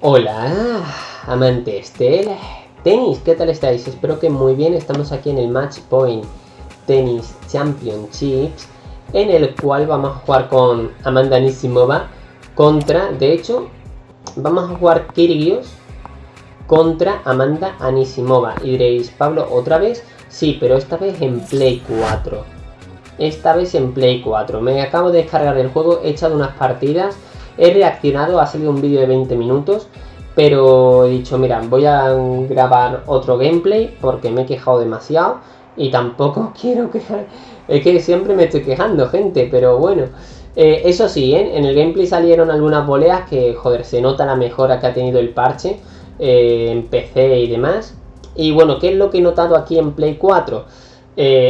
Hola, amantes del tenis, ¿qué tal estáis? Espero que muy bien, estamos aquí en el Match Point Tennis Championships, en el cual vamos a jugar con Amanda Nisimova contra, de hecho, vamos a jugar Kyrgios contra Amanda Anisimova. Y diréis, Pablo, ¿otra vez? Sí, pero esta vez en Play 4. Esta vez en Play 4. Me acabo de descargar el juego, he echado unas partidas He reaccionado, ha salido un vídeo de 20 minutos, pero he dicho, mira, voy a grabar otro gameplay porque me he quejado demasiado y tampoco quiero quejar. Es que siempre me estoy quejando, gente, pero bueno. Eh, eso sí, ¿eh? en el gameplay salieron algunas boleas que, joder, se nota la mejora que ha tenido el parche eh, en PC y demás. Y bueno, ¿qué es lo que he notado aquí en Play 4?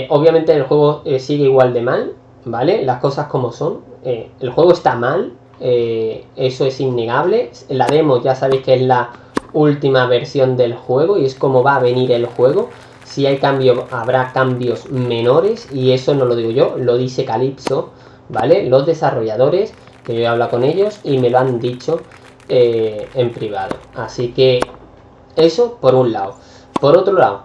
obviamente el juego sigue igual de mal, ¿vale? Las cosas como son. el juego está mal, eh, eso es innegable. La demo ya sabéis que es la última versión del juego y es como va a venir el juego. Si hay cambio, habrá cambios menores y eso no lo digo yo, lo dice Calypso, ¿vale? Los desarrolladores, que yo he hablado con ellos y me lo han dicho eh, en privado. Así que eso por un lado. Por otro lado,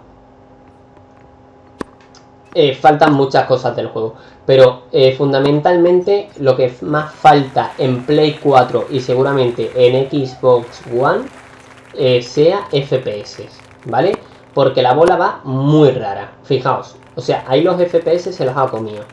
eh, faltan muchas cosas del juego. Pero eh, fundamentalmente lo que más falta en Play 4 y seguramente en Xbox One eh, sea FPS, ¿vale? Porque la bola va muy rara, fijaos. O sea, ahí los FPS se los ha comido.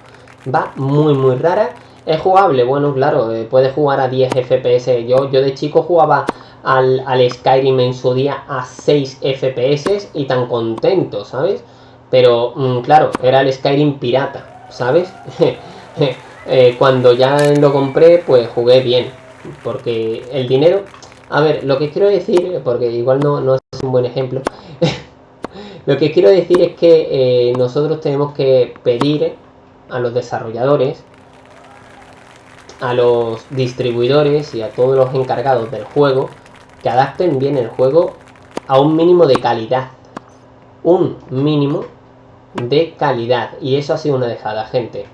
Va muy muy rara. ¿Es jugable? Bueno, claro, eh, puede jugar a 10 FPS. Yo, yo de chico jugaba al, al Skyrim en su día a 6 FPS y tan contento, ¿sabes? Pero, mm, claro, era el Skyrim pirata. ¿sabes? Eh, cuando ya lo compré, pues jugué bien. Porque el dinero... A ver, lo que quiero decir, porque igual no, no es un buen ejemplo. lo que quiero decir es que eh, nosotros tenemos que pedir a los desarrolladores, a los distribuidores y a todos los encargados del juego que adapten bien el juego a un mínimo de calidad. Un mínimo de calidad. Y eso ha sido una dejada, gente.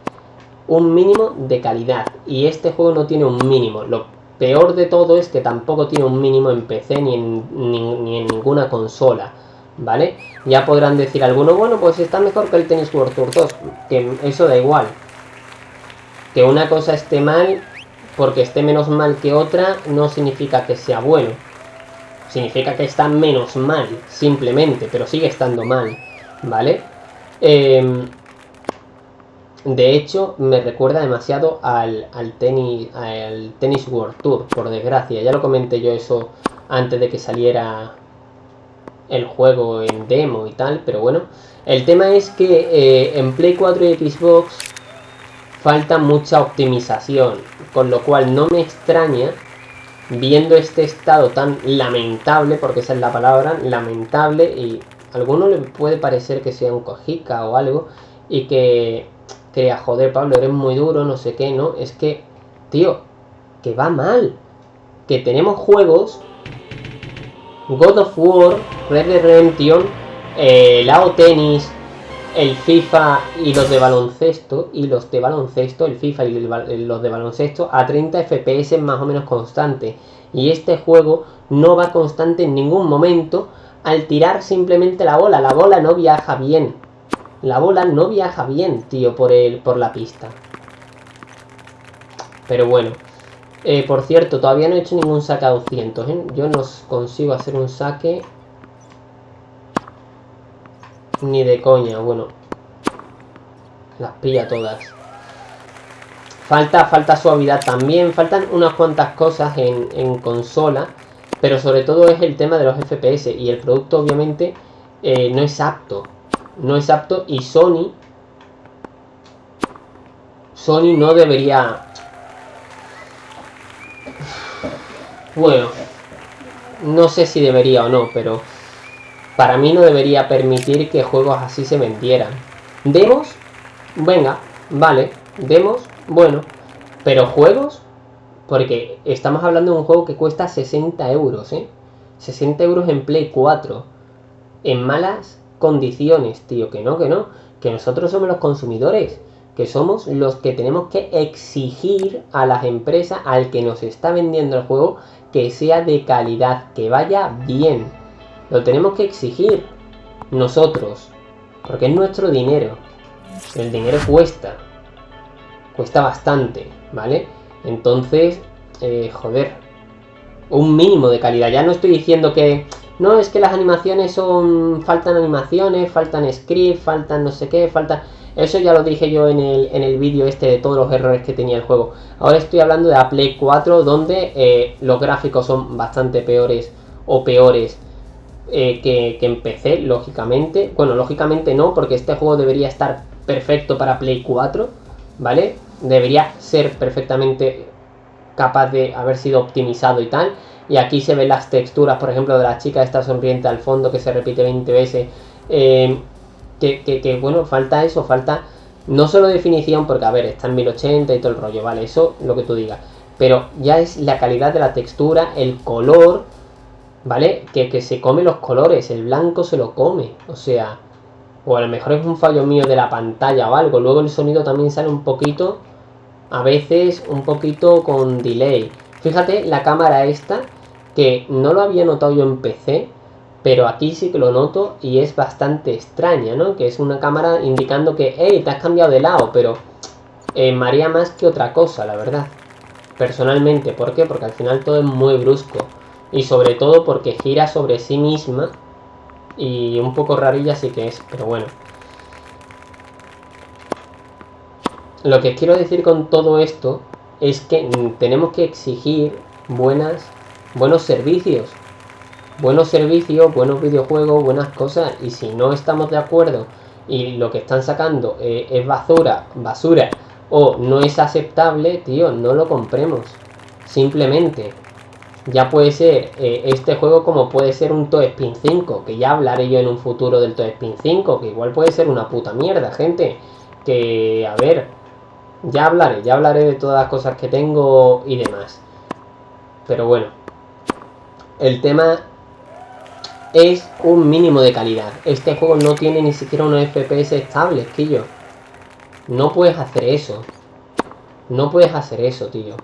Un mínimo de calidad. Y este juego no tiene un mínimo. Lo peor de todo es que tampoco tiene un mínimo en PC ni en, ni, en ninguna consola. ¿Vale? Ya podrán decir algunos, bueno, pues está mejor que el Tennis World Tour 2. Que eso da igual. Que una cosa esté mal porque esté menos mal que otra no significa que sea bueno. Significa que está menos mal, simplemente, pero sigue estando mal. ¿Vale? Em, de hecho, me recuerda demasiado al, al, tenis, al Tennis World Tour, por desgracia. Ya lo comenté yo eso antes de que saliera el juego en demo y tal, pero bueno. El tema es que eh, en Play 4 y Xbox falta mucha optimización, con lo cual no me extraña, viendo este estado tan lamentable, porque esa es la palabra, lamentable y alguno le puede parecer que sea un cojica o algo y que crea, joder, Pablo, eres muy duro, no sé qué, ¿no? Es que, tío, que va mal. Que tenemos juegos, God of War, Red Dead Redemption, eh, Lao Tennis, el FIFA y los de baloncesto, y los de baloncesto, el FIFA y los de baloncesto, a 30 FPS más o menos constante. Y este juego no va constante en ningún momento al tirar simplemente la bola. La bola no viaja bien. La bola no viaja bien, tío, por, el, por la pista. Pero bueno. Eh, por cierto, todavía no he hecho ningún saque a 200, ¿eh? Yo no consigo hacer un saque... Ni de coña, bueno. Las pilla todas. Falta, falta suavidad también. Faltan unas cuantas cosas en, en consola pero sobre todo es el tema de los FPS y el producto obviamente eh, no es apto. No es apto y Sony... Sony no debería... Bueno, no sé si debería o no, pero para mí no debería permitir que juegos así se vendieran. ¿Demos? Venga, vale. ¿Demos? Bueno. Pero juegos porque estamos hablando de un juego que cuesta 60 euros, ¿eh? 60 euros en Play 4. En malas condiciones, tío. Que no, que no. Que nosotros somos los consumidores. que somos los que tenemos que exigir a las empresas, al que nos está vendiendo el juego, que sea de calidad, que vaya bien. Lo tenemos que exigir nosotros, porque es nuestro dinero. El dinero cuesta, cuesta bastante, ¿vale? Entonces, eh, joder, un mínimo de calidad. Ya no estoy diciendo que no, es que las animaciones son. Faltan animaciones, faltan script, faltan no sé qué, falta. Eso ya lo dije yo en el, en el vídeo este de todos los errores que tenía el juego. Ahora estoy hablando de la Play 4, donde eh, los gráficos son bastante peores o peores eh, que, que lógicamente. Bueno, lógicamente no, porque este juego debería estar perfecto para Play 4, ¿vale? Debería ser perfectamente capaz de haber sido optimizado y tal y aquí se ven las texturas, por ejemplo, de la chica esta sonriente al fondo que se repite 20 veces. Eh, que, bueno, falta eso, falta no solo definición, porque a ver, está en 1080 y todo el rollo, vale, eso lo que tú digas. Pero ya es la calidad de la textura, el color, ¿vale? Que, que se come los colores, el blanco se lo come, o sea, o a lo mejor es un fallo mío de la pantalla o algo. Luego el sonido también sale un poquito, a veces un poquito con delay. Fíjate la cámara esta, que no lo había notado yo en PC, pero aquí sí que lo noto y es bastante extraña, ¿no? Que es una cámara indicando que, hey, te has cambiado de lado, pero eh, maría más que otra cosa, la verdad. Personalmente, ¿por qué? Porque al final todo es muy brusco. Y sobre todo porque gira sobre sí misma. Y un poco rarilla sí que es, pero bueno. Lo que quiero decir con todo esto es que tenemos que exigir buenas buenos servicios. Buenos servicios, buenos videojuegos, buenas cosas. Y si no estamos de acuerdo y lo que están sacando eh, es basura, basura o no es aceptable, tío, no lo compremos. Simplemente. Ya puede ser eh, este juego como puede ser un Toe Spin 5, que ya hablaré yo en un futuro del Toe Spin 5, que igual puede ser una puta mierda, gente. Que, a ver, ya hablaré, ya hablaré de todas las cosas que tengo y demás. Pero bueno, el tema es un mínimo de calidad. Este juego no tiene ni siquiera unos FPS estables, tío. No puedes hacer eso. No puedes hacer eso, tío.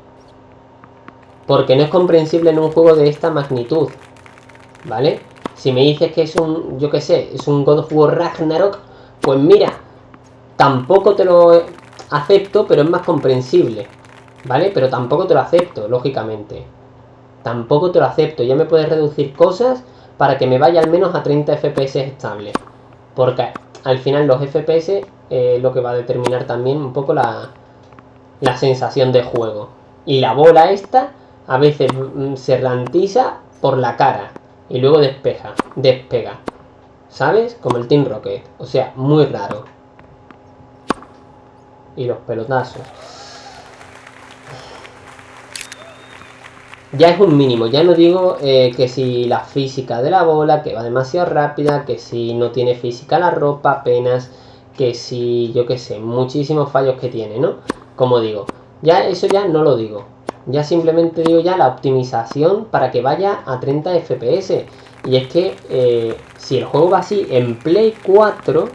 Porque no es comprensible en un juego de esta magnitud. ¿Vale? Si me dices que es un, yo qué sé, es un God of War Ragnarok, pues mira, tampoco te lo acepto, pero es más comprensible. ¿Vale? Pero tampoco te lo acepto, lógicamente tampoco te lo acepto. Ya me puedes reducir cosas para que me vaya al menos a 30 FPS estable. Porque al final los FPS eh, lo que va a determinar también un poco la, la sensación de juego. Y la bola esta a veces mm, se rantiza por la cara y luego despeja, despega. ¿Sabes? Como el Team Rocket. O sea, muy raro. Y los pelotazos. ya es un mínimo. Ya no digo eh, que si la física de la bola, que va demasiado rápida, que si no tiene física la ropa apenas, que si, yo qué sé, muchísimos fallos que tiene, ¿no? Como digo, ya eso ya no lo digo. Ya simplemente digo ya la optimización para que vaya a 30 FPS. Y es que eh, si el juego va así en Play 4,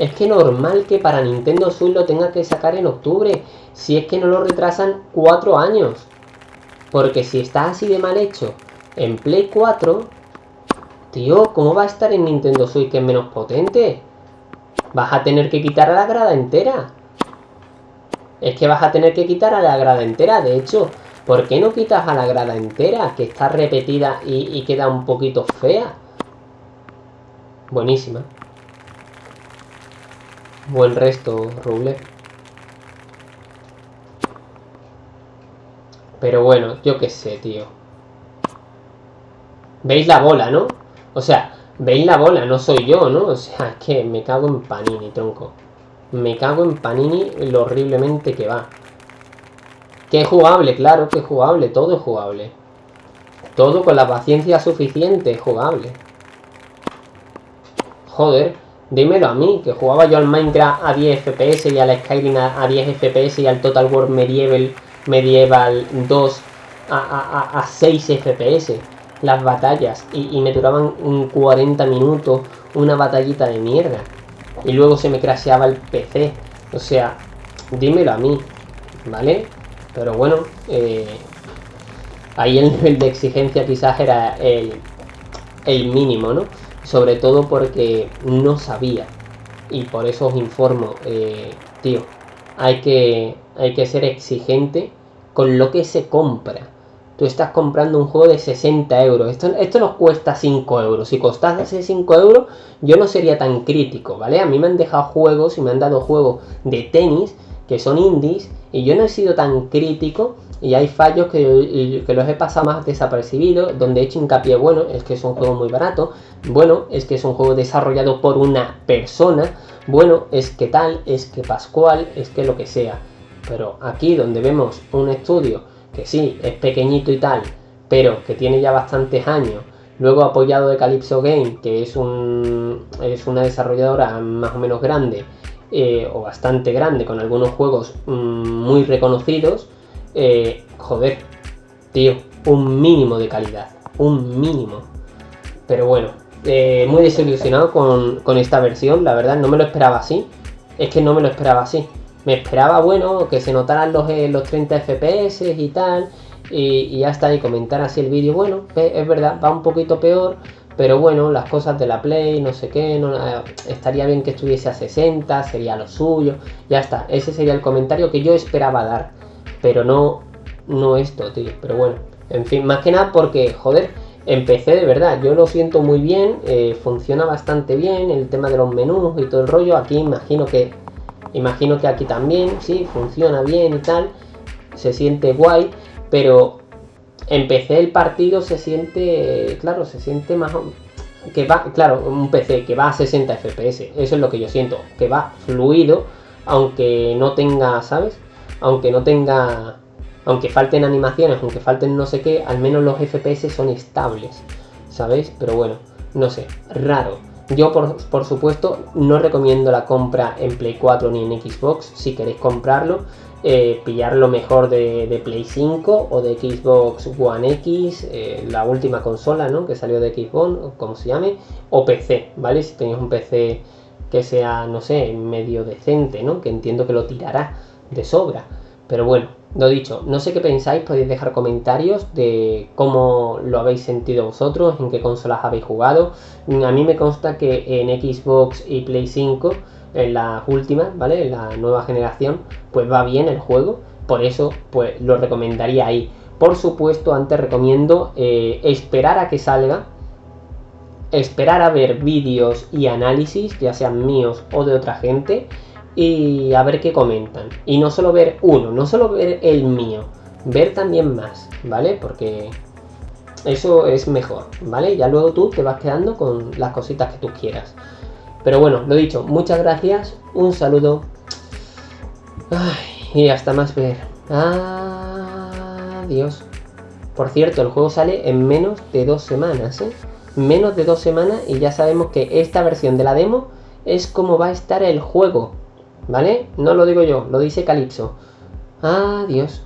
es que normal que para Nintendo Switch lo tenga que sacar en octubre. Si es que no lo retrasan 4 años. Porque si está así de mal hecho en Play 4, tío, ¿cómo va a estar en Nintendo Switch que es menos potente? Vas a tener que quitar a la grada entera. Es que vas a tener que quitar a la grada entera. De hecho, ¿por qué no quitas a la grada entera? Que está repetida y, queda un poquito fea. Buenísima. Buen resto, Ruble. Pero bueno, yo qué sé, tío. ¿Veis la bola, no? O sea, veis la bola, no soy yo, ¿no? O sea, es que me cago en Panini, tronco. Me cago en Panini lo horriblemente que va. Que es jugable, claro que es jugable, todo es jugable. Todo con la paciencia suficiente es jugable. Joder, dímelo a mí, que jugaba yo al Minecraft a 10 FPS y al Skyrim a 10 FPS y al Total War Medieval Medieval 2 a, 6 FPS las batallas y, me duraban 40 minutos una batallita de mierda y luego se me crasheaba el PC o sea dímelo a mí, ¿vale? Pero bueno, eh, ahí el nivel de exigencia quizás era el, el mínimo, ¿no? Sobre todo porque no sabía. Y por eso os informo, eh, tío, hay que, hay que ser exigente con lo que se compra. Tú estás comprando un juego de 60 euros. Esto, esto nos cuesta 5 euros. Si costase 5 euros, yo no sería tan crítico, ¿vale? A mí me han dejado juegos y me han dado juegos de tenis que son indies y yo no he sido tan crítico y hay fallos que, que los he pasado más desapercibidos, donde he hecho hincapié, bueno, es que es un juego muy barato, bueno, es que es un juego desarrollado por una persona, bueno, es que tal, es que Pascual, es que lo que sea. Pero aquí donde vemos un estudio que sí, es pequeñito y tal, pero que tiene ya bastantes años, luego apoyado de Calypso Game, que es, un, es una desarrolladora más o menos grande, eh, o bastante grande, con algunos juegos mm, muy reconocidos, eh, joder, tío, un mínimo de calidad, un mínimo. Pero bueno, eh, muy desilusionado con, con, esta versión, la verdad, no me lo esperaba así. Es que no me lo esperaba así. Me esperaba, bueno, que se notaran los, eh, los 30 FPS y tal. Y, y ya está, y comentar así el vídeo. Bueno, es verdad, va un poquito peor. Pero bueno, las cosas de la Play, no sé qué, estaría bien que estuviese a 60, sería lo suyo. Ya está, ese sería el comentario que yo esperaba dar. Pero no, no esto, tío. Pero bueno, en fin, más que nada porque, joder, empecé de verdad. Yo lo siento muy bien, eh, funciona bastante bien el tema de los menús y todo el rollo. Aquí imagino que, imagino que aquí también, sí, funciona bien y tal. Se siente guay, pero empecé el partido se siente, claro, se siente más que va, claro, un PC que va a 60 FPS, eso es lo que yo siento, que va fluido, aunque no tenga, ¿sabes? Aunque no tenga, aunque falten animaciones, aunque falten no sé qué, al menos los FPS son estables, ¿sabéis? Pero bueno, no sé, raro. Yo, por, por, supuesto, no recomiendo la compra en Play 4 ni en Xbox. Si queréis comprarlo, eh, pillar lo mejor de, Play 5 o de Xbox One X, eh, la última consola ¿no? que salió de Xbox, como se llame, o PC, ¿vale? Si tenéis un PC que sea, no sé, medio decente, ¿no? Que entiendo que lo tirará de sobra. Pero bueno, lo dicho, no sé qué pensáis, podéis dejar comentarios de cómo lo habéis sentido vosotros, en qué consolas habéis jugado. A mí me consta que en Xbox y Play 5 en las últimas, ¿vale? En la nueva generación, pues va bien el juego. Por eso, pues lo recomendaría ahí. Por supuesto, antes recomiendo eh, esperar a que salga. Esperar a ver vídeos y análisis, ya sean míos o de otra gente. Y a ver qué comentan. Y no solo ver uno, no solo ver el mío. Ver también más, ¿vale? Porque eso es mejor, ¿vale? Ya luego tú te vas quedando con las cositas que tú quieras. Pero bueno, lo dicho, muchas gracias, un saludo. y hasta más ver. Adiós. Por cierto, el juego sale en menos de dos semanas, ¿eh? Menos de dos semanas y ya sabemos que esta versión de la demo es como va a estar el juego. ¿Vale? No lo digo yo, lo dice Calypso. Adiós.